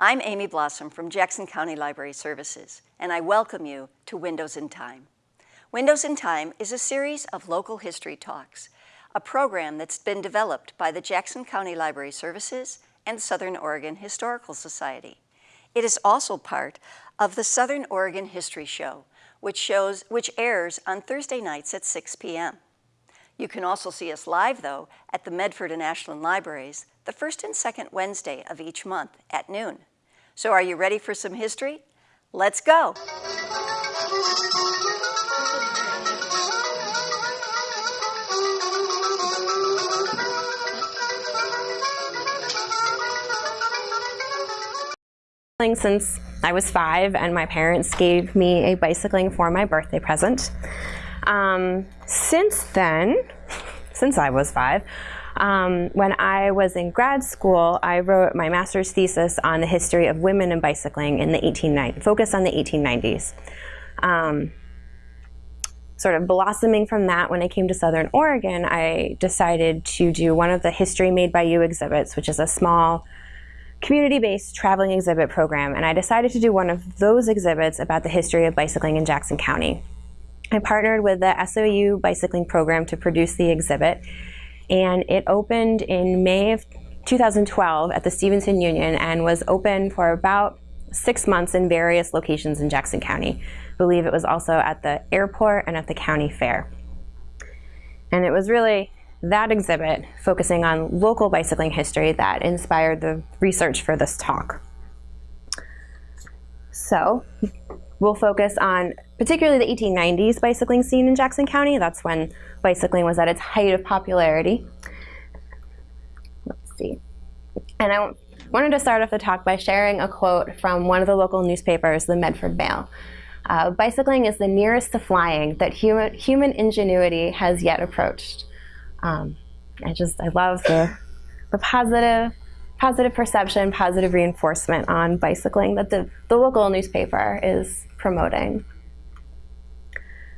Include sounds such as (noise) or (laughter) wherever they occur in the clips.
I'm Amy Blossom from Jackson County Library Services, and I welcome you to Windows in Time. Windows in Time is a series of local history talks, a program that's been developed by the Jackson County Library Services and Southern Oregon Historical Society. It is also part of the Southern Oregon History Show, which, shows, which airs on Thursday nights at 6 p.m. You can also see us live, though, at the Medford and Ashland Libraries the first and second Wednesday of each month at noon. So are you ready for some history? Let's go. since I was five and my parents gave me a bicycling for my birthday present. Um, since then, (laughs) since I was five, um, when I was in grad school, I wrote my master's thesis on the history of women in bicycling in the 1890s, focused on the 1890s. Um, sort of blossoming from that, when I came to Southern Oregon, I decided to do one of the History Made by You exhibits, which is a small community-based traveling exhibit program. And I decided to do one of those exhibits about the history of bicycling in Jackson County. I partnered with the SOU bicycling program to produce the exhibit and it opened in May of 2012 at the Stevenson Union and was open for about six months in various locations in Jackson County. I believe it was also at the airport and at the county fair. And it was really that exhibit focusing on local bicycling history that inspired the research for this talk. So we'll focus on particularly the 1890s bicycling scene in Jackson County. That's when bicycling was at its height of popularity. Let's see. And I wanted to start off the talk by sharing a quote from one of the local newspapers, the Medford Mail. Uh, bicycling is the nearest to flying that human, human ingenuity has yet approached. Um, I just, I love the, the positive, positive perception, positive reinforcement on bicycling that the, the local newspaper is promoting.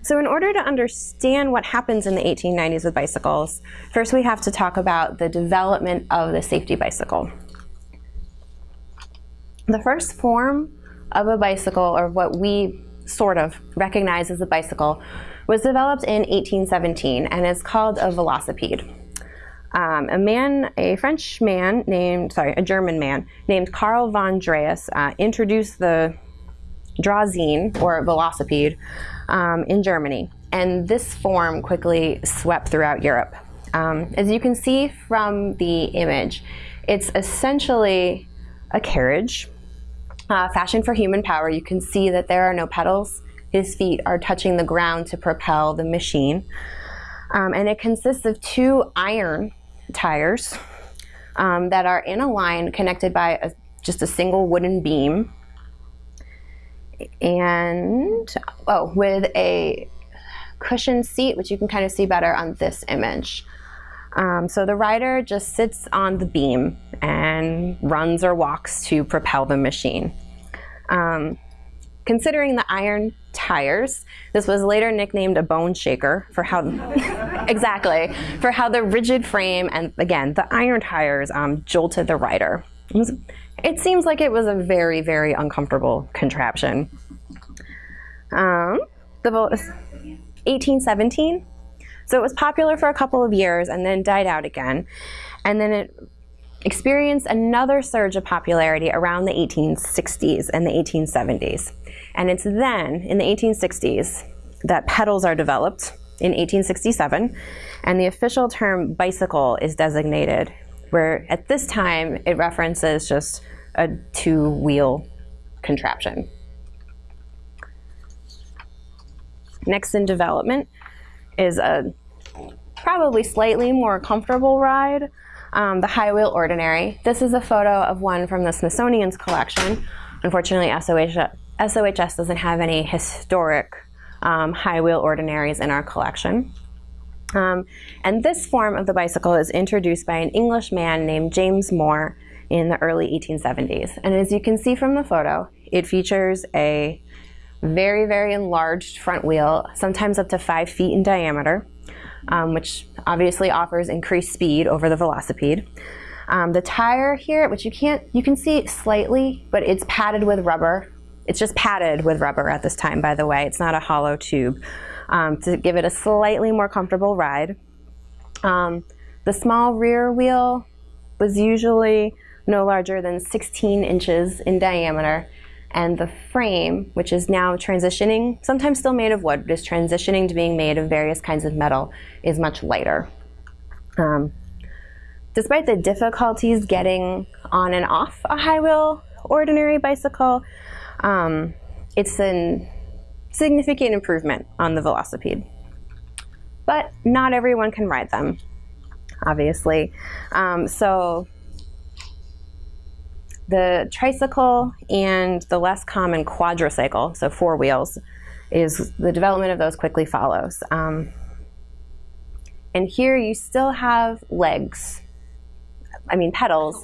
So in order to understand what happens in the 1890s with bicycles, first we have to talk about the development of the safety bicycle. The first form of a bicycle, or what we sort of recognize as a bicycle, was developed in 1817 and is called a velocipede. Um, a man, a French man named, sorry, a German man named Karl von Drais uh, introduced the Draisine, or velocipede, um, in Germany. And this form quickly swept throughout Europe. Um, as you can see from the image, it's essentially a carriage uh, fashioned for human power. You can see that there are no pedals. His feet are touching the ground to propel the machine. Um, and it consists of two iron tires um, that are in a line connected by a, just a single wooden beam and oh, with a cushioned seat, which you can kind of see better on this image. Um, so the rider just sits on the beam and runs or walks to propel the machine. Um, considering the iron tires, this was later nicknamed a bone shaker for how, (laughs) exactly, for how the rigid frame and again, the iron tires um, jolted the rider. It was it seems like it was a very, very uncomfortable contraption. Um, the 1817. So it was popular for a couple of years and then died out again. And then it experienced another surge of popularity around the 1860s and the 1870s. And it's then, in the 1860s, that pedals are developed in 1867, and the official term bicycle is designated, where at this time it references just a two-wheel contraption. Next in development is a probably slightly more comfortable ride, um, the High Wheel Ordinary. This is a photo of one from the Smithsonian's collection. Unfortunately, SOH, SOHS doesn't have any historic um, high wheel ordinaries in our collection. Um, and this form of the bicycle is introduced by an English man named James Moore in the early 1870s. And as you can see from the photo, it features a very, very enlarged front wheel, sometimes up to five feet in diameter, um, which obviously offers increased speed over the velocipede. Um, the tire here, which you can't, you can see slightly, but it's padded with rubber. It's just padded with rubber at this time, by the way. It's not a hollow tube um, to give it a slightly more comfortable ride. Um, the small rear wheel was usually no larger than 16 inches in diameter and the frame, which is now transitioning, sometimes still made of wood, but is transitioning to being made of various kinds of metal, is much lighter. Um, despite the difficulties getting on and off a high wheel ordinary bicycle, um, it's a significant improvement on the Velocipede. But not everyone can ride them, obviously. Um, so the tricycle and the less common quadricycle, so four wheels, is the development of those quickly follows. Um, and here you still have legs. I mean pedals,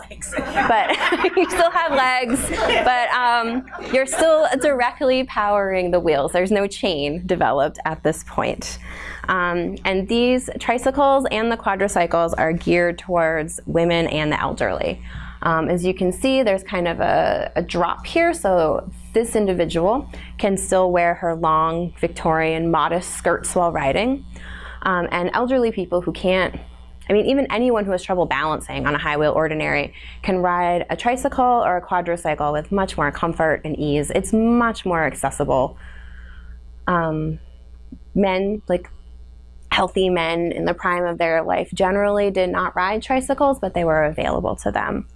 but (laughs) you still have legs, but um, you're still directly powering the wheels. There's no chain developed at this point. Um, and these tricycles and the quadricycles are geared towards women and the elderly. Um, as you can see, there's kind of a, a, drop here, so this individual can still wear her long Victorian modest skirts while riding. Um, and elderly people who can't, I mean, even anyone who has trouble balancing on a high wheel ordinary can ride a tricycle or a quadricycle with much more comfort and ease. It's much more accessible. Um, men, like healthy men in the prime of their life, generally did not ride tricycles, but they were available to them.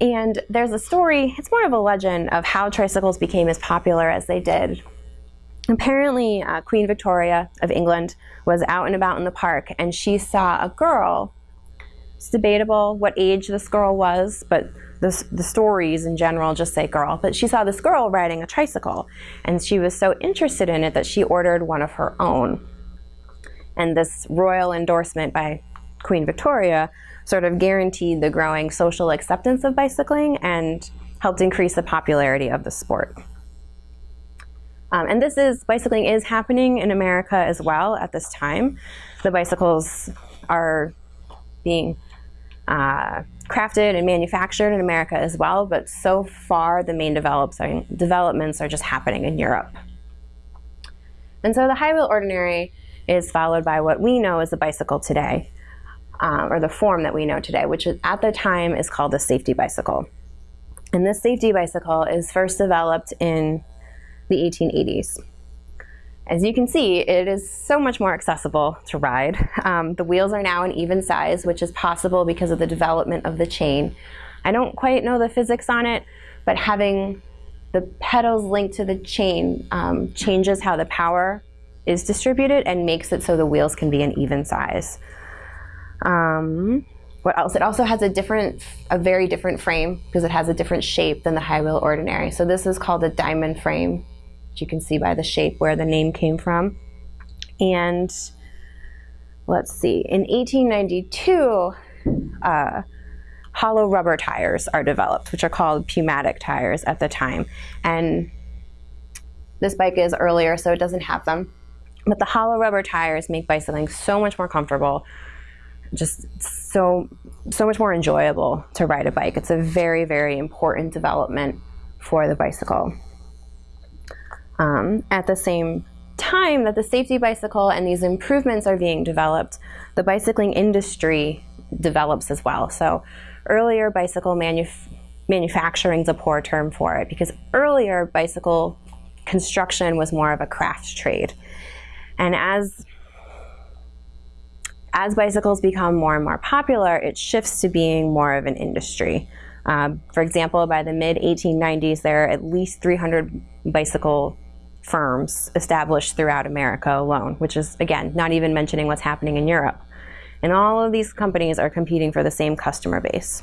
And there's a story, it's more of a legend, of how tricycles became as popular as they did. Apparently, uh, Queen Victoria of England was out and about in the park and she saw a girl. It's debatable what age this girl was, but the, the stories in general just say girl. But she saw this girl riding a tricycle and she was so interested in it that she ordered one of her own. And this royal endorsement by Queen Victoria sort of guaranteed the growing social acceptance of bicycling and helped increase the popularity of the sport. Um, and this is, bicycling is happening in America as well at this time. The bicycles are being uh, crafted and manufactured in America as well, but so far the main developments are just happening in Europe. And so the high wheel ordinary is followed by what we know as the bicycle today um, or the form that we know today, which at the time is called the safety bicycle. And this safety bicycle is first developed in the 1880s. As you can see, it is so much more accessible to ride. Um, the wheels are now an even size, which is possible because of the development of the chain. I don't quite know the physics on it, but having the pedals linked to the chain um, changes how the power is distributed and makes it so the wheels can be an even size. Um, what else? It also has a different, a very different frame because it has a different shape than the high wheel ordinary. So this is called a diamond frame, you can see by the shape where the name came from. And let's see, in 1892, uh, hollow rubber tires are developed, which are called pneumatic tires at the time. And this bike is earlier, so it doesn't have them. But the hollow rubber tires make bicycling so much more comfortable just so so much more enjoyable to ride a bike. It's a very very important development for the bicycle. Um, at the same time that the safety bicycle and these improvements are being developed, the bicycling industry develops as well. So earlier bicycle manuf manufacturing is a poor term for it because earlier bicycle construction was more of a craft trade. And as as bicycles become more and more popular, it shifts to being more of an industry. Um, for example, by the mid 1890s, there are at least 300 bicycle firms established throughout America alone, which is, again, not even mentioning what's happening in Europe. And all of these companies are competing for the same customer base.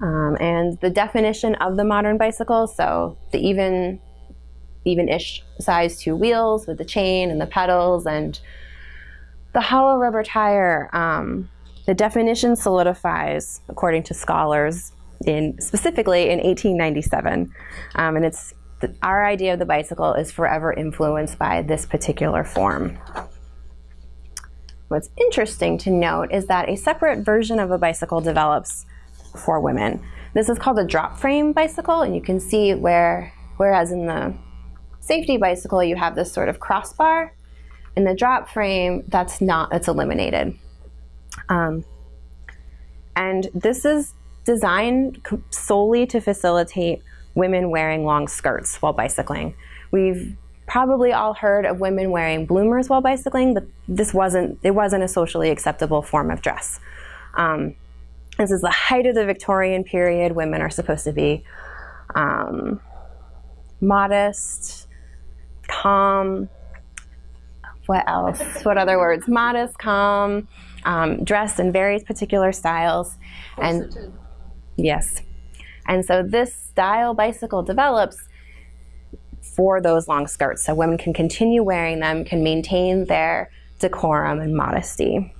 Um, and the definition of the modern bicycle, so the even, even-ish size two wheels with the chain and the pedals and the hollow rubber tire, um, the definition solidifies, according to scholars, in specifically in 1897, um, and it's our idea of the bicycle is forever influenced by this particular form. what's interesting to note is that a separate version of a bicycle develops for women. This is called a drop frame bicycle, and you can see where, whereas in the safety bicycle you have this sort of crossbar, in the drop frame that's not, it's eliminated. Um, and this is designed solely to facilitate women wearing long skirts while bicycling. We've probably all heard of women wearing bloomers while bicycling, but this wasn't, it wasn't a socially acceptable form of dress. Um, this is the height of the Victorian period. Women are supposed to be um, modest, calm, what else? what other words? Modest, calm, um, dressed in various particular styles. And yes. And so this style bicycle develops for those long skirts. So women can continue wearing them, can maintain their decorum and modesty.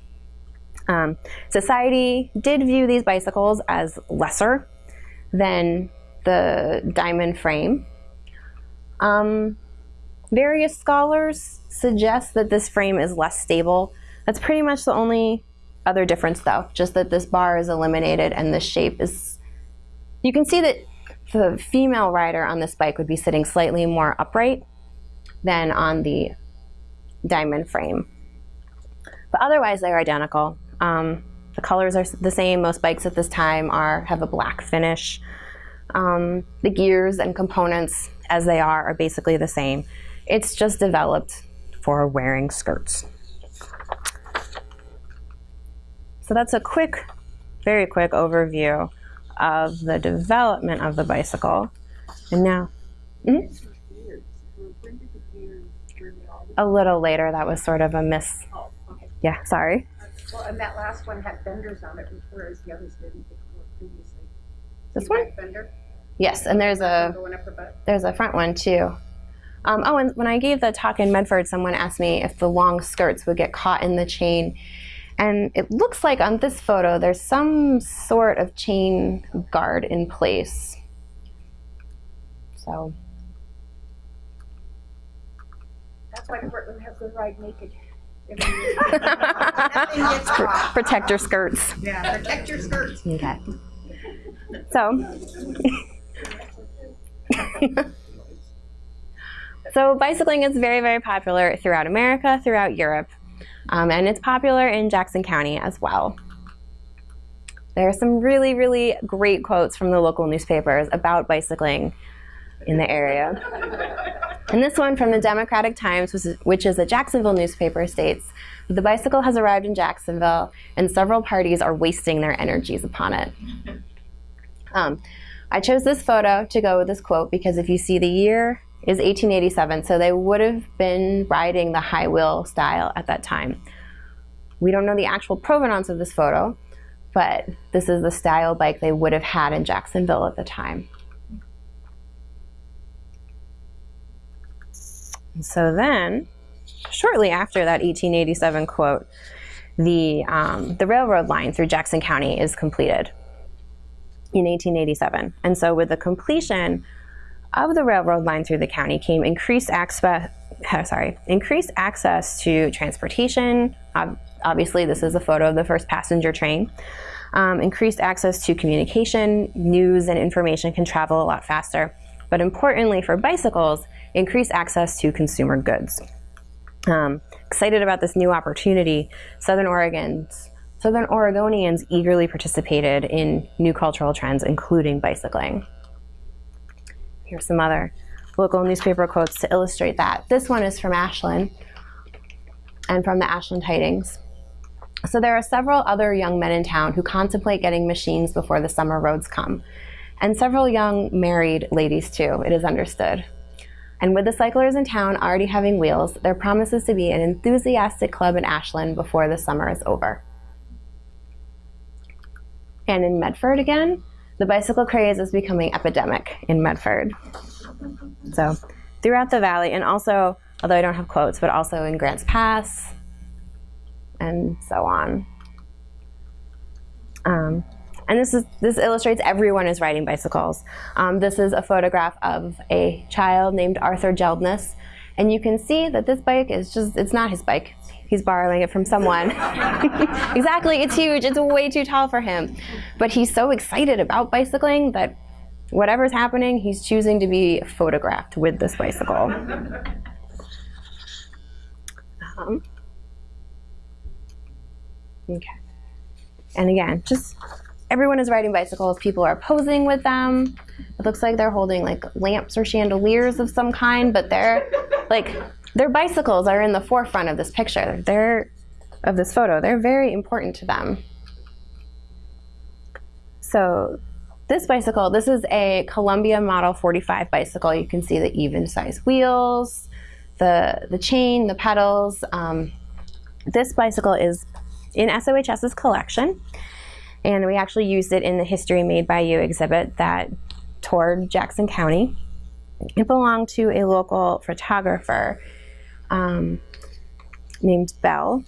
Um, society did view these bicycles as lesser than the diamond frame. Um, various scholars suggest that this frame is less stable. That's pretty much the only other difference though, just that this bar is eliminated and the shape is, you can see that the female rider on this bike would be sitting slightly more upright than on the diamond frame. But otherwise they're identical. Um, the colors are the same. Most bikes at this time are have a black finish. Um, the gears and components as they are are basically the same. It's just developed for wearing skirts. So that's a quick, very quick overview of the development of the bicycle. And now, mm -hmm. a little later, that was sort of a miss. Oh, okay. Yeah, sorry. Well, and that last one had fenders on it, whereas the others didn't previously. This one? Fender? Yes, and there's a there's a front one too. Um, oh, and when I gave the talk in Medford, someone asked me if the long skirts would get caught in the chain. And it looks like on this photo, there's some sort of chain guard in place. So. That's why Portland has the ride naked. (laughs) protect your skirts. Yeah, protect your skirts. Okay. So, (laughs) so bicycling is very, very popular throughout America, throughout Europe, um, and it's popular in Jackson County as well. There are some really, really great quotes from the local newspapers about bicycling in the area. (laughs) And this one from the Democratic Times, which is a Jacksonville newspaper, states, the bicycle has arrived in Jacksonville and several parties are wasting their energies upon it. (laughs) Um, I chose this photo to go with this quote because if you see the year is 1887, so they would have been riding the high wheel style at that time. We don't know the actual provenance of this photo, but this is the style bike they would have had in Jacksonville at the time. so then, shortly after that 1887 quote, the, um, the railroad line through Jackson County is completed in 1887. And so with the completion of the railroad line through the county came increased access, (laughs) sorry, increased access to transportation. obviously, this is a photo of the first passenger train. Um, increased access to communication, news and information can travel a lot faster. But importantly for bicycles, increased access to consumer goods. Um, excited about this new opportunity, Southern Oregon's Southern Oregonians eagerly participated in new cultural trends, including bicycling. Here's some other local newspaper quotes to illustrate that. This one is from Ashland and from the Ashland Tidings. So there are several other young men in town who contemplate getting machines before the summer roads come. And several young married ladies too, it is understood. And with the cyclers in town already having wheels, there promises to be an enthusiastic club in Ashland before the summer is over. And in Medford again, the bicycle craze is becoming epidemic in Medford. So throughout the valley, and also, although I don't have quotes, but also in Grants Pass, and so on. Um, and this, is, this illustrates everyone is riding bicycles. Um, this is a photograph of a child named Arthur Jeldness. And you can see that this bike is just, it's not his bike. He's borrowing it from someone. (laughs) exactly, it's huge. It's way too tall for him. But he's so excited about bicycling that whatever's happening, he's choosing to be photographed with this bicycle. Um, okay. And again, just everyone is riding bicycles. People are posing with them. It looks like they're holding like lamps or chandeliers of some kind, but they're like their bicycles are in the forefront of this picture. They're of this photo. They're very important to them. So this bicycle, this is a Columbia Model 45 bicycle. You can see the even size wheels, the, the chain, the pedals. Um, this bicycle is in SOHS's collection, and we actually used it in the History Made by You exhibit that toured Jackson County. It belonged to a local photographer um, named Bell.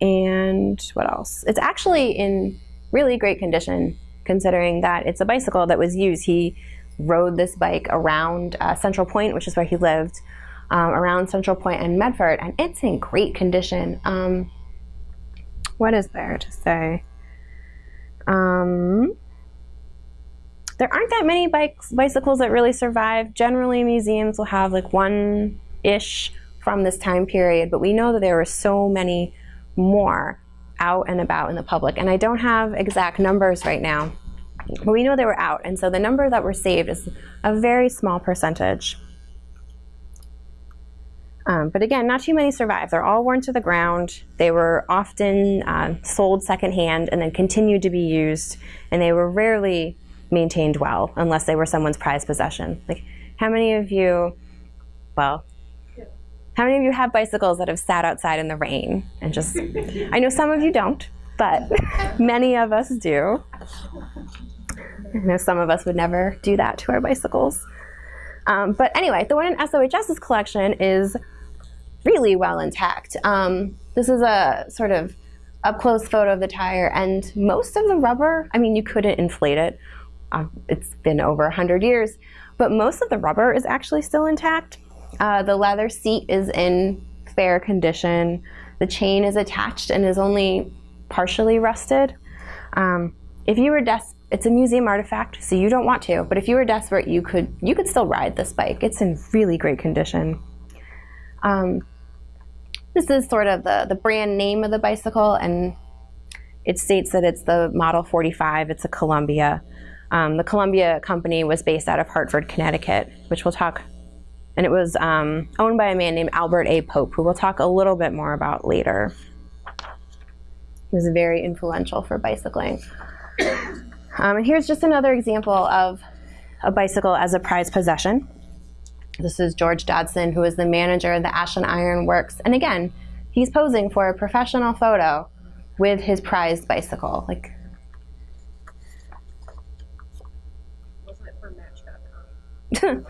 And what else? It's actually in really great condition considering that it's a bicycle that was used. He rode this bike around uh, Central Point, which is where he lived, um, around Central Point and Medford, and it's in great condition. Um, what is there to say? Um, there aren't that many bikes, bicycles that really survive. Generally, museums will have like one ish from this time period, but we know that there were so many more out and about in the public. And I don't have exact numbers right now, but we know they were out. And so the number that were saved is a very small percentage. Um, but again, not too many survive. They're all worn to the ground. They were often uh, sold secondhand and then continued to be used, and they were rarely maintained well unless they were someone's prized possession. Like, how many of you, well, how many of you have bicycles that have sat outside in the rain and just, (laughs) I know some of you don't, but (laughs) many of us do. I know some of us would never do that to our bicycles. Um, but anyway, the one in SOHS's collection is really well intact. Um, this is a sort of up close photo of the tire, and most of the rubber, I mean, you couldn't inflate it. Uh, it's been over 100 years, but most of the rubber is actually still intact. Uh, the leather seat is in fair condition. The chain is attached and is only partially rusted. Um, if you were desperate, it's a museum artifact, so you don't want to. But if you were desperate, you could you could still ride this bike. It's in really great condition. Um, this is sort of the the brand name of the bicycle, and it states that it's the Model 45. It's a Columbia. Um, the Columbia company was based out of Hartford, Connecticut, which we'll talk and it was um, owned by a man named Albert A. Pope, who we'll talk a little bit more about later. He was very influential for bicycling. Um, and here's just another example of a bicycle as a prized possession. This is George Dodson, who is the manager of the Ashland Iron Works. And again, he's posing for a professional photo with his prized bicycle. Like (laughs) the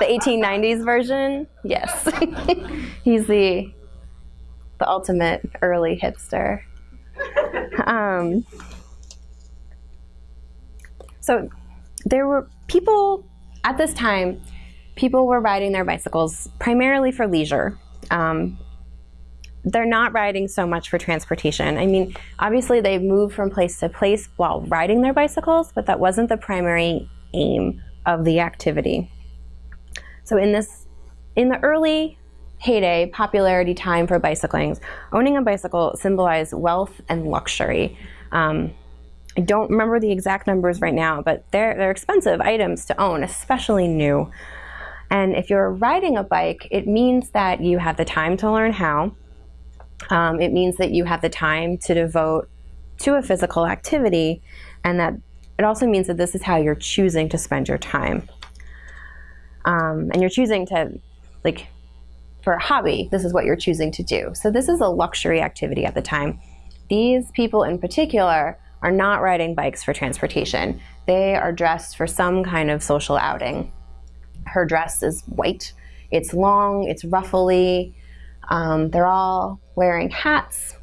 the 1890s version, yes. (laughs) He's the the ultimate early hipster. Um, so there were people at this time. People were riding their bicycles primarily for leisure. Um, they're not riding so much for transportation. I mean, obviously they moved from place to place while riding their bicycles, but that wasn't the primary aim of the activity. So in this, in the early heyday, popularity time for bicycling, owning a bicycle symbolized wealth and luxury. Um, I don't remember the exact numbers right now, but they're, they're expensive items to own, especially new. And if you're riding a bike, it means that you have the time to learn how. Um, it means that you have the time to devote to a physical activity and that it also means that this is how you're choosing to spend your time. Um, and you're choosing to, like, for a hobby, this is what you're choosing to do. So this is a luxury activity at the time. These people in particular are not riding bikes for transportation. They are dressed for some kind of social outing. Her dress is white, it's long, it's ruffly. Um, they're all wearing hats.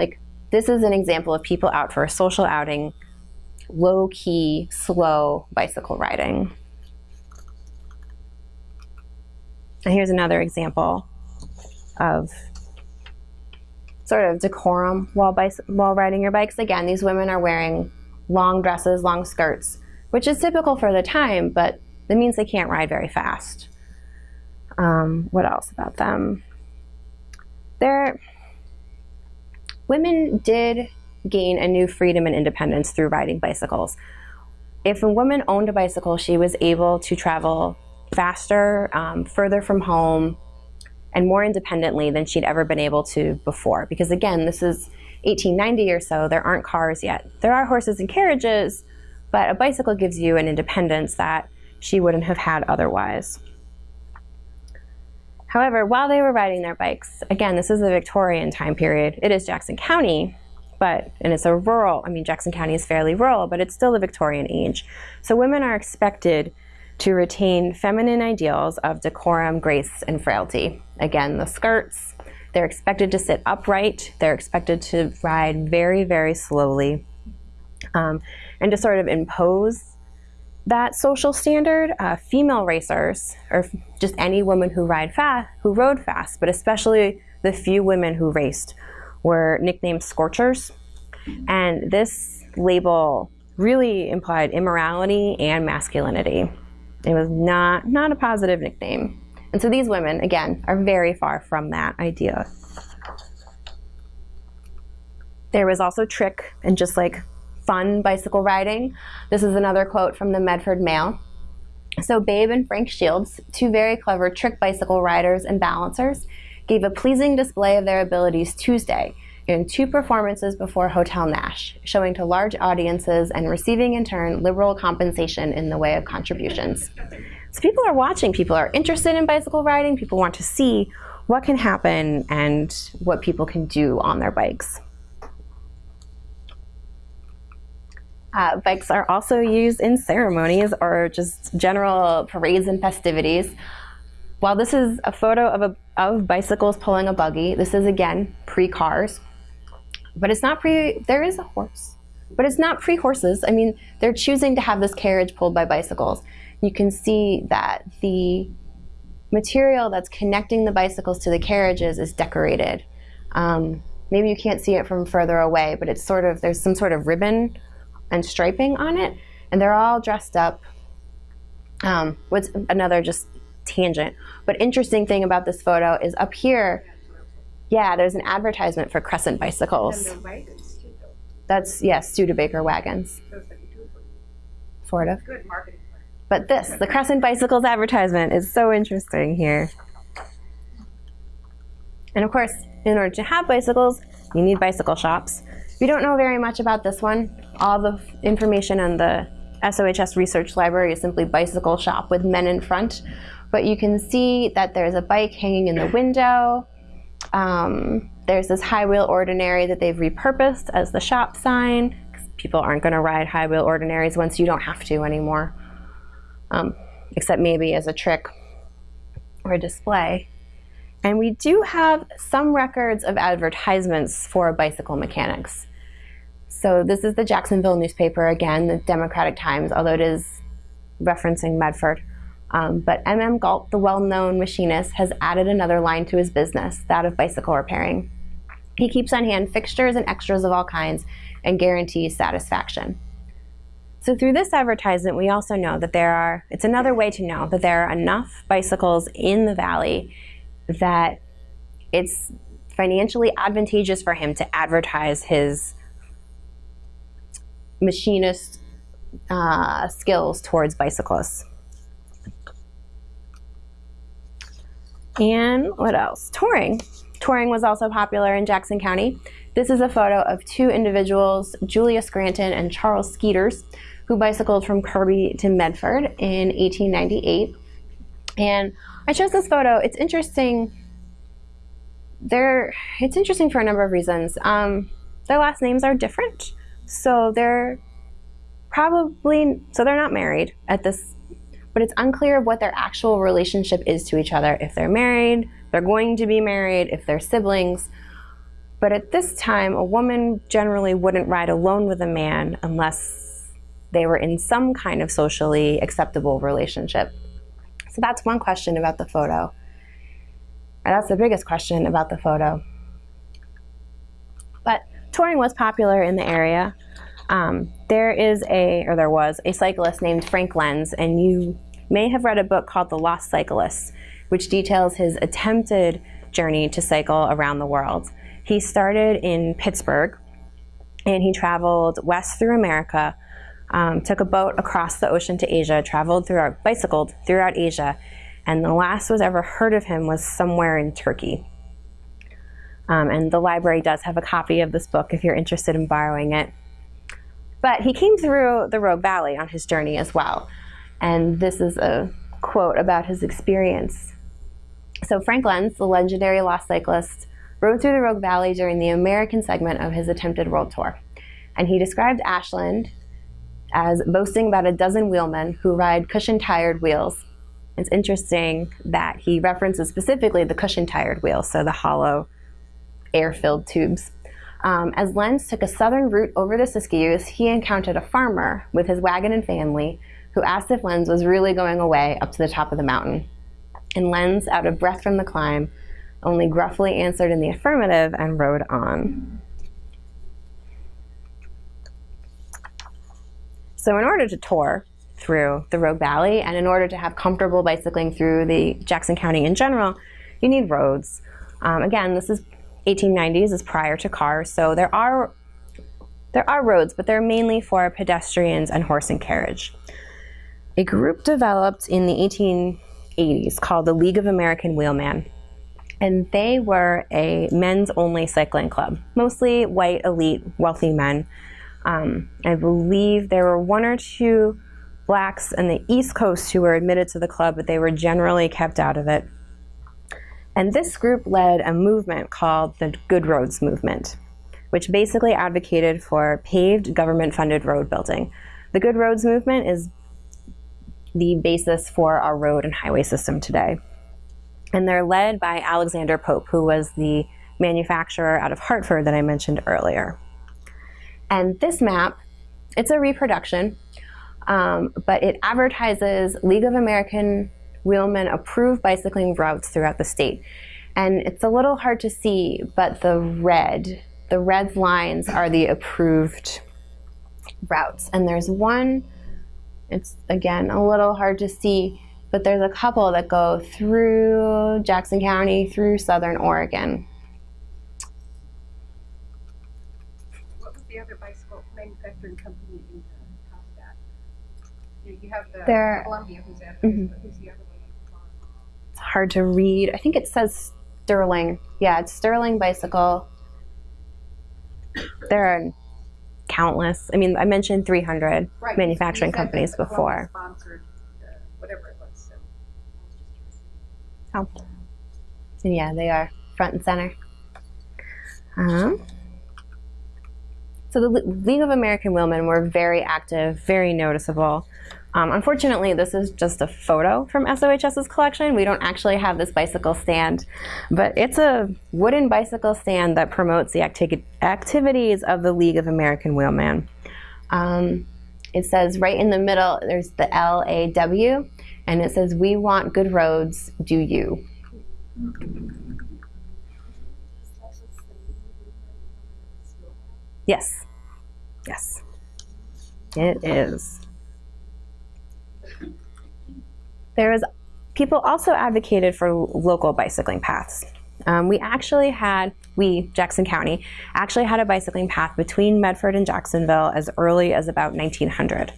Like, this is an example of people out for a social outing low key, slow bicycle riding. And here's another example. of sort of decorum while, while riding your bikes. Again, these women are wearing long dresses, long skirts, which is typical for the time, but that means they can't ride very fast. Um, what else about them? They're, women did gain a new freedom and independence through riding bicycles. If a woman owned a bicycle, she was able to travel faster, um, further from home, and more independently than she'd ever been able to before. Because again, this is 1890 or so, there aren't cars yet. There are horses and carriages, but a bicycle gives you an independence that she wouldn't have had otherwise. However, while they were riding their bikes, again, this is the Victorian time period, it is Jackson County, but, and it's a rural, I mean, Jackson County is fairly rural, but it's still the Victorian age. So women are expected to retain feminine ideals of decorum, grace, and frailty. Again, the skirts, they're expected to sit upright, they're expected to ride very, very slowly, um, and to sort of impose that social standard, uh, female racers, or just any woman who ride fast, who rode fast, but especially the few women who raced, were nicknamed scorchers. And this label really implied immorality and masculinity. It was not, not a positive nickname. And so these women, again, are very far from that idea. There was also trick and just like fun bicycle riding. This is another quote from the Medford Mail. So Babe and Frank Shields, two very clever trick bicycle riders and balancers, gave a pleasing display of their abilities Tuesday in two performances before Hotel Nash, showing to large audiences and receiving in turn liberal compensation in the way of contributions. So people are watching, people are interested in bicycle riding, people want to see what can happen and what people can do on their bikes. Uh, bikes are also used in ceremonies or just general parades and festivities. While this is a photo of, a, of bicycles pulling a buggy, this is again pre-cars. But it's not pre, there is a horse. But it's not pre-horses. I mean, they're choosing to have this carriage pulled by bicycles. You can see that the material that's connecting the bicycles to the carriages is decorated. Um, maybe you can't see it from further away, but it's sort of, there's some sort of ribbon and striping on it, and they're all dressed up. Um, what's another just tangent, but interesting thing about this photo is up here, yeah, there's an advertisement for Crescent bicycles. That's, yes, Studebaker wagons, So it's like a two for sort of. good marketing. But this, the Crescent Bicycles advertisement is so interesting here. And of course, in order to have bicycles, you need bicycle shops. We don't know very much about this one, all the information on the SOHS Research Library is simply bicycle shop with men in front. But you can see that there's a bike hanging in the window. Um, there's this high wheel ordinary that they've repurposed as the shop sign. People aren't going to ride high wheel ordinaries once you don't have to anymore, um, except maybe as a trick or a display. And we do have some records of advertisements for bicycle mechanics. So this is the Jacksonville newspaper again, the Democratic Times, although it is referencing Medford. Um, but M.M. Galt, the well-known machinist, has added another line to his business, that of bicycle repairing. He keeps on hand fixtures and extras of all kinds and guarantees satisfaction. So through this advertisement, we also know that there are, it's another way to know that there are enough bicycles in the valley that it's financially advantageous for him to advertise his machinist uh, skills towards bicyclists. And what else? Touring. Touring was also popular in Jackson County. This is a photo of two individuals, Julia Scranton and Charles Skeeters, who bicycled from Kirby to Medford in 1898. And I chose this photo. It's interesting. They're, it's interesting for a number of reasons. Um, their last names are different. So they're probably, so they're not married at this, but it's unclear what their actual relationship is to each other. If they're married, they're going to be married, if they're siblings. But at this time, a woman generally wouldn't ride alone with a man unless they were in some kind of socially acceptable relationship. So that's one question about the photo. And that's the biggest question about the photo. But touring was popular in the area. Um, there is a, or there was, a cyclist named Frank Lenz, and you may have read a book called The Lost Cyclist, which details his attempted journey to cycle around the world. He started in Pittsburgh, and he traveled west through America, um, took a boat across the ocean to Asia, traveled throughout, bicycled throughout Asia, and the last was ever heard of him was somewhere in Turkey. Um, and the library does have a copy of this book if you're interested in borrowing it. But he came through the Rogue Valley on his journey as well. And this is a quote about his experience. So Frank Lenz, the legendary lost cyclist, rode through the Rogue Valley during the American segment of his attempted world tour. And he described Ashland as boasting about a dozen wheelmen who ride cushion-tired wheels. It's interesting that he references specifically the cushion-tired wheels, so the hollow air-filled tubes. Um, as Lenz took a southern route over the Siskiyous, he encountered a farmer with his wagon and family who asked if Lenz was really going away up to the top of the mountain. And Lenz, out of breath from the climb, only gruffly answered in the affirmative and rode on. So in order to tour through the Rogue Valley and in order to have comfortable bicycling through the Jackson County in general, you need roads. Um, again, this is 1890s, is prior to cars, so there are there are roads, but they're mainly for pedestrians and horse and carriage. A group developed in the 1880s called the League of American Wheelmen, and they were a men's only cycling club, mostly white, elite, wealthy men. Um, I believe there were one or two blacks on the East Coast who were admitted to the club, but they were generally kept out of it. And this group led a movement called the Good Roads Movement, which basically advocated for paved government funded road building. The Good Roads Movement is the basis for our road and highway system today. And they're led by Alexander Pope, who was the manufacturer out of Hartford that I mentioned earlier. And this map, it's a reproduction, um, but it advertises League of American Wheelmen approved bicycling routes throughout the state. And it's a little hard to see, but the red, the red lines are the approved routes. And there's one, it's again a little hard to see, but there's a couple that go through Jackson County, through Southern Oregon. What was the other bicycle manufacturing company in uh, Combat? You, you have the There- Columbia who's at, Mhm. but who's the other one? It's hard to read. I think it says Sterling. Yeah, it's Sterling Bicycle. There are countless. I mean, I mentioned 300 Right, manufacturing companies before. Sponsored, uh, whatever it was, so. I was just curious. Oh. And yeah, they are front and center. Um, so the Le- League of American Wheelmen were very active, very noticeable. Um, unfortunately, this is just a photo from SOHS's collection. We don't actually have this bicycle stand, but it's a wooden bicycle stand that promotes the acti- activities of the League of American Wheelmen. Um, it says right in the middle, there's the L A W, and it says, We want good roads, do you? Yes. Yes. It is. There is people also advocated for local bicycling paths. Um, we actually had, we, Jackson County, actually had a bicycling path between Medford and Jacksonville as early as about 1900.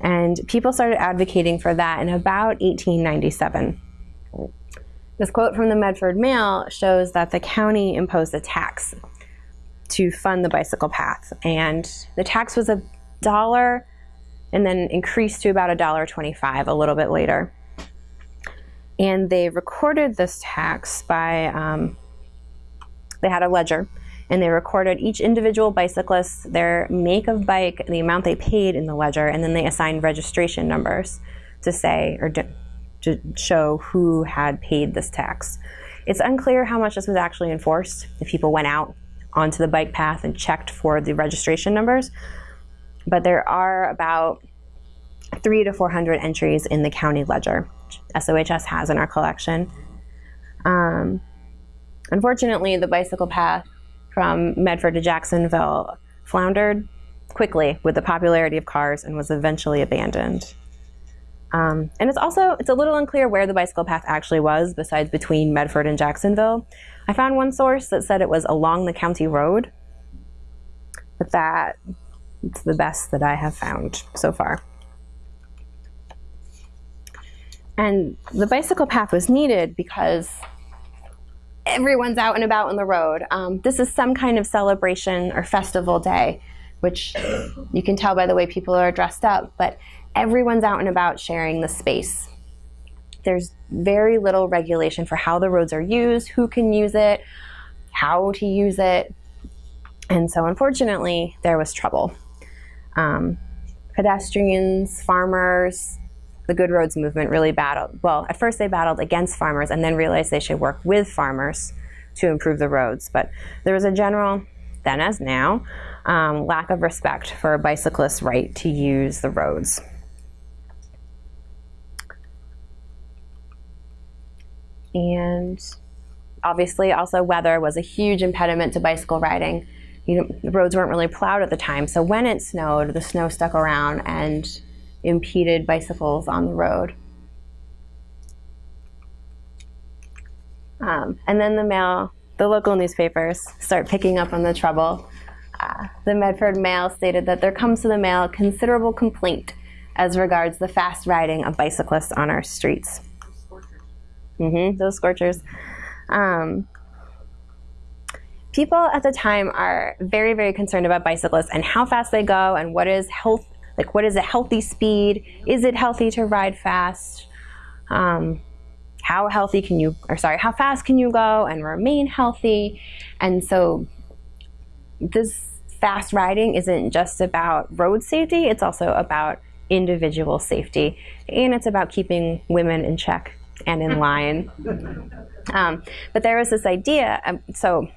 And people started advocating for that in about 1897. This quote from the Medford Mail shows that the county imposed a tax to fund the bicycle path. And the tax was a dollar and then increased to about a dollar 25 a little bit later. And they recorded this tax by, um, they had a ledger and they recorded each individual bicyclist, their make of bike, the amount they paid in the ledger, and then they assigned registration numbers to say or to, to show who had paid this tax. It's unclear how much this was actually enforced, if people went out onto the bike path and checked for the registration numbers. But there are about three to 400 entries in the county ledger, SOHS has in our collection. Um, Unfortunately, the bicycle path from Medford to Jacksonville floundered quickly with the popularity of cars and was eventually abandoned. Um, and it's also it's a little unclear where the bicycle path actually was besides between Medford and Jacksonville. I found one source that said it was along the county road, but that it's the best that I have found so far. And the bicycle path was needed because everyone's out and about on the road. Um, this is some kind of celebration or festival day, which you can tell by the way people are dressed up, but everyone's out and about sharing the space. There's very little regulation for how the roads are used, who can use it, how to use it. And so unfortunately, there was trouble. Um, pedestrians, farmers, the Good Roads movement really battled. Well, at first they battled against farmers and then realized they should work with farmers to improve the roads. But there was a general, then as now, um, lack of respect for a bicyclist's right to use the roads. And obviously also weather was a huge impediment to bicycle riding. You know, the roads weren't really plowed at the time, so when it snowed, the snow stuck around and impeded bicycles on the road. Um, and then the mail, the local newspapers start picking up on the trouble. Uh, the Medford Mail stated that there comes to the mail considerable complaint as regards the fast riding of bicyclists on our streets. Mm-hmm, those scorchers. Um, people at the time are very, very concerned about bicyclists and how fast they go and what is health, like what is a healthy speed? Is it healthy to ride fast? Um, how healthy can you, or sorry, how fast can you go and remain healthy? And so this fast riding isn't just about road safety, it's also about individual safety, and it's about keeping women in check and in line. (laughs) Um, but there was this idea, um, so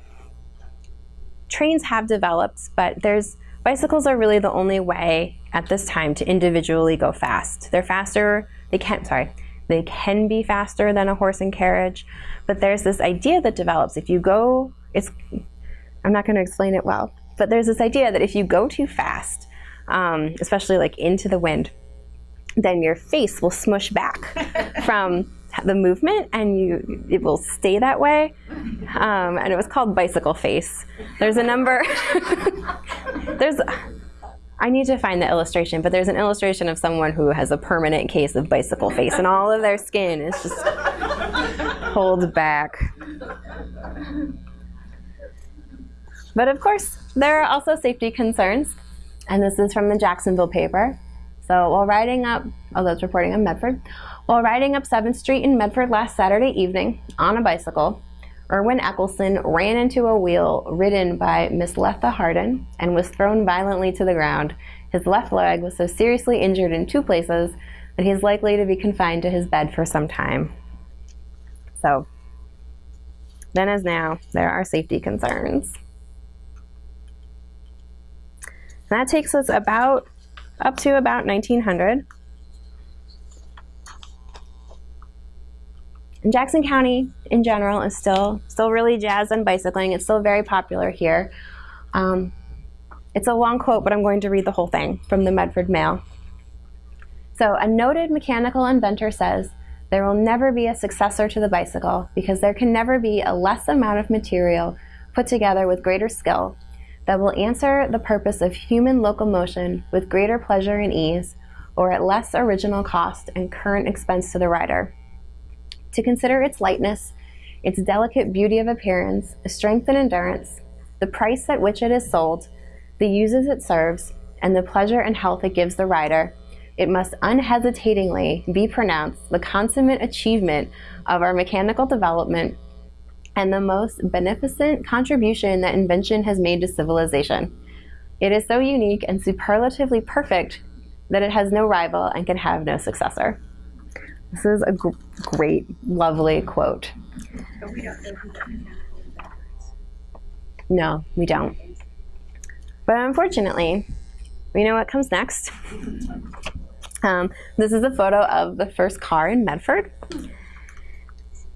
trains have developed, but there's bicycles are really the only way at this time to individually go fast. They're faster, they can't. sorry, they can be faster than a horse and carriage, but there's this idea that develops. If you go, it's, I'm not going to explain it well, but there's this idea that if you go too fast, um, especially like into the wind, then your face will smush back (laughs) from the movement and you it will stay that way um, and it was called bicycle face there's a number (laughs) there's I need to find the illustration, but there's an illustration of someone who has a permanent case of bicycle face and all of their skin is just pulled back. But of course, there are also safety concerns, and this is from the Jacksonville paper. So while riding up, although it's reporting on Medford, while riding up 7th Street in Medford last Saturday evening on a bicycle, Erwin Eccleston ran into a wheel ridden by Miss Letha Hardin and was thrown violently to the ground. His left leg was so seriously injured in two places that he is likely to be confined to his bed for some time. So, then as now, there are safety concerns. that takes us about up to about 1900. And Jackson County in general is still still really jazzed on bicycling. It's still very popular here. Um, it's a long quote, but I'm going to read the whole thing from the Medford Mail. So, a noted mechanical inventor says, there will never be a successor to the bicycle because there can never be a less amount of material put together with greater skill that will answer the purpose of human locomotion with greater pleasure and ease or at less original cost and current expense to the rider to consider its lightness, its delicate beauty of appearance, strength and endurance, the price at which it is sold, the uses it serves, and the pleasure and health it gives the rider, it must unhesitatingly be pronounced the consummate achievement of our mechanical development and the most beneficent contribution that invention has made to civilization. It is so unique and superlatively perfect that it has no rival and can have no successor. This is a gr great, lovely quote. No, we don't. But unfortunately, we know what comes next. Um, this is a photo of the first car in Medford.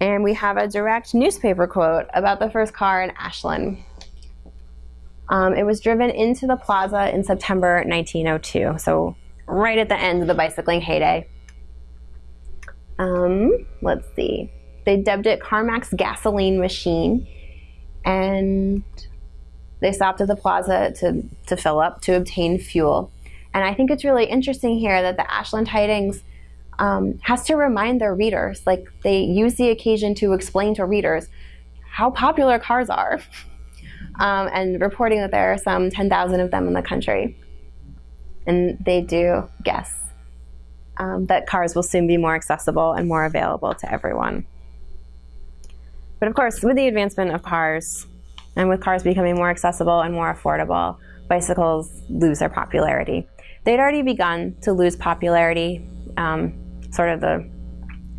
And we have a direct newspaper quote about the first car in Ashland. Um, it was driven into the plaza in September 1902, so right at the end of the bicycling heyday. Um, let's see. They dubbed it Carmack's gasoline machine, and they stopped at the plaza to, to fill up to obtain fuel. And I think it's really interesting here that the Ashland Tidings um, has to remind their readers, like they use the occasion to explain to readers how popular cars are, (laughs) um, and reporting that there are some 10,000 of them in the country. And they do guess um, that cars will soon be more accessible and more available to everyone. But of course, with the advancement of cars, and with cars becoming more accessible and more affordable, bicycles lose their popularity. They'd already begun to lose popularity um, sort of the,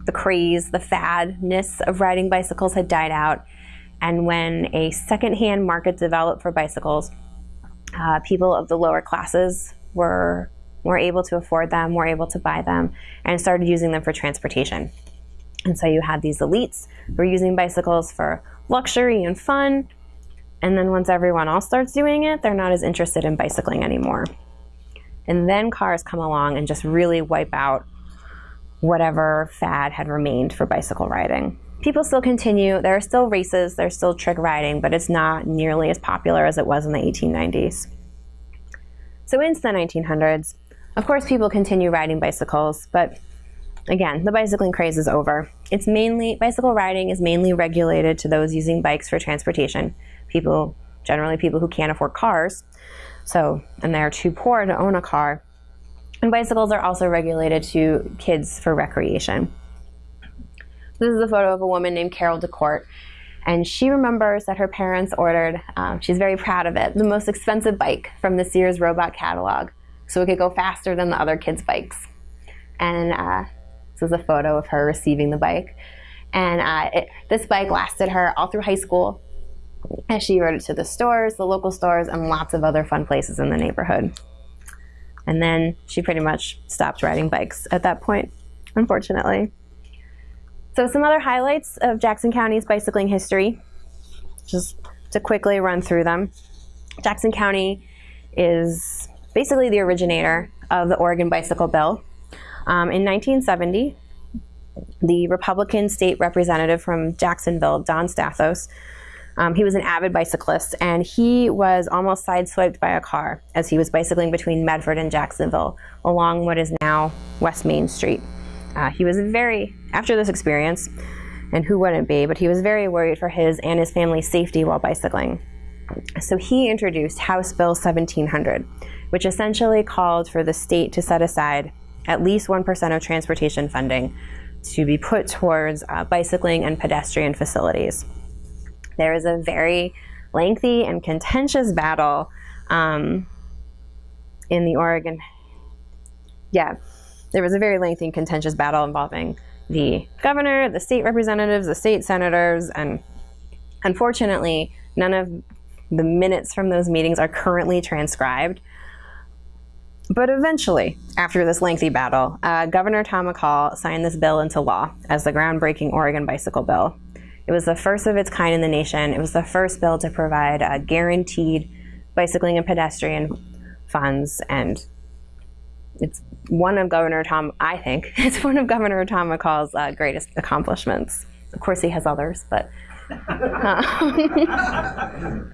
the craze, the fadness of riding bicycles had died out. And when a secondhand market developed for bicycles, uh, people of the lower classes were more able to afford them, more able to buy them, and started using them for transportation. And so you had these elites who were using bicycles for luxury and fun. And then once everyone else starts doing it, they're not as interested in bicycling anymore. And then cars come along and just really wipe out whatever fad had remained for bicycle riding. People still continue, there are still races, there's still trick riding, but it's not nearly as popular as it was in the 1890s. So into the 1900s, of course people continue riding bicycles, but again, the bicycling craze is over. It's mainly, bicycle riding is mainly regulated to those using bikes for transportation. People, generally people who can't afford cars, so, and they're too poor to own a car. And bicycles are also regulated to kids for recreation. This is a photo of a woman named Carol DeCourt. And she remembers that her parents ordered, um, she's very proud of it, the most expensive bike from the Sears Roebuck catalog so it could go faster than the other kids' bikes. And uh, this is a photo of her receiving the bike. And uh, it, this bike lasted her all through high school. And she rode it to the stores, the local stores, and lots of other fun places in the neighborhood. And then she pretty much stopped riding bikes at that point, unfortunately. So some other highlights of Jackson County's bicycling history, just to quickly run through them. Jackson County is basically the originator of the Oregon Bicycle Bill. Um, in 1970, the Republican state representative from Jacksonville, Don Stathos, um, he was an avid bicyclist, and he was almost sideswiped by a car as he was bicycling between Medford and Jacksonville along what is now West Main Street. Uh, he was very, after this experience, and who wouldn't be, but he was very worried for his and his family's safety while bicycling. So he introduced House Bill 1700, which essentially called for the state to set aside at least 1% of transportation funding to be put towards uh, bicycling and pedestrian facilities. There was a very lengthy and contentious battle um, in the Oregon. Yeah, there was a very lengthy and contentious battle involving the governor, the state representatives, the state senators, and unfortunately, none of the minutes from those meetings are currently transcribed. But eventually, after this lengthy battle, uh, Governor Tom McCall signed this bill into law as the groundbreaking Oregon Bicycle Bill. It was the first of its kind in the nation. It was the first bill to provide uh, guaranteed bicycling and pedestrian funds, and it's one of Governor Tom, I think, (laughs) it's one of Governor Tom McCall's uh, greatest accomplishments. Of course, he has others, but. Uh, (laughs) (laughs)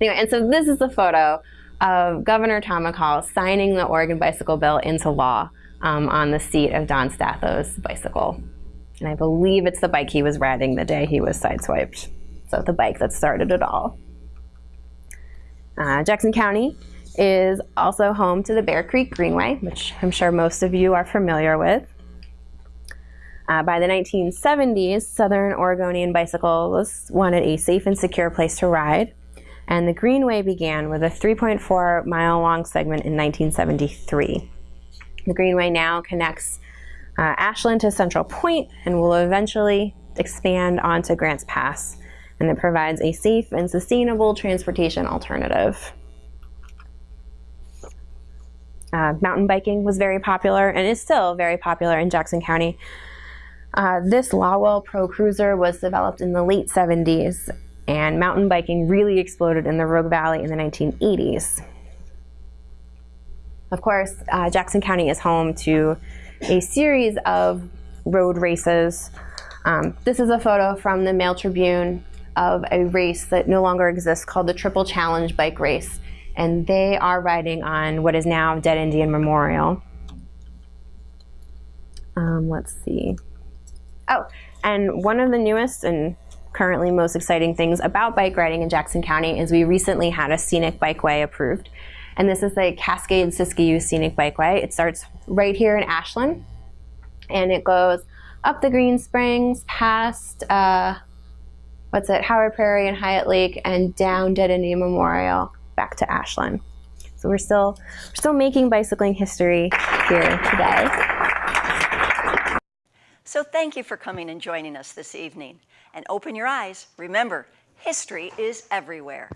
anyway, and so this is the photo of Governor Tom McCall signing the Oregon Bicycle Bill into law um, on the seat of Don Stathos' bicycle. And I believe it's the bike he was riding the day he was sideswiped. So the bike that started it all. Uh, Jackson County is also home to the Bear Creek Greenway, which I'm sure most of you are familiar with. Uh, by the 1970s, Southern Oregonian bicyclists wanted a safe and secure place to ride, and the Greenway began with a 3.4 mile long segment in 1973. The Greenway now connects uh, Ashland to Central Point and will eventually expand onto Grants Pass. And it provides a safe and sustainable transportation alternative. Uh, mountain biking was very popular and is still very popular in Jackson County. Uh, this Lawwill Pro Cruiser was developed in the late 70s, and mountain biking really exploded in the Rogue Valley in the 1980s. Of course, uh, Jackson County is home to a series of road races. Um, this is a photo from the Mail Tribune of a race that no longer exists called the Triple Challenge Bike Race. And they are riding on what is now Dead Indian Memorial. Um, let's see. Oh, and one of the newest and currently most exciting things about bike riding in Jackson County is we recently had a scenic bikeway approved. And this is the Cascade Siskiyou Scenic Bikeway. It starts right here in Ashland and it goes up the Green Springs, past uh, what's it, Howard Prairie and Hyatt Lake, and down Dead Indian Memorial back to Ashland. So we're still we're still making bicycling history here today. So thank you for coming and joining us this evening and open your eyes. Remember, history is everywhere.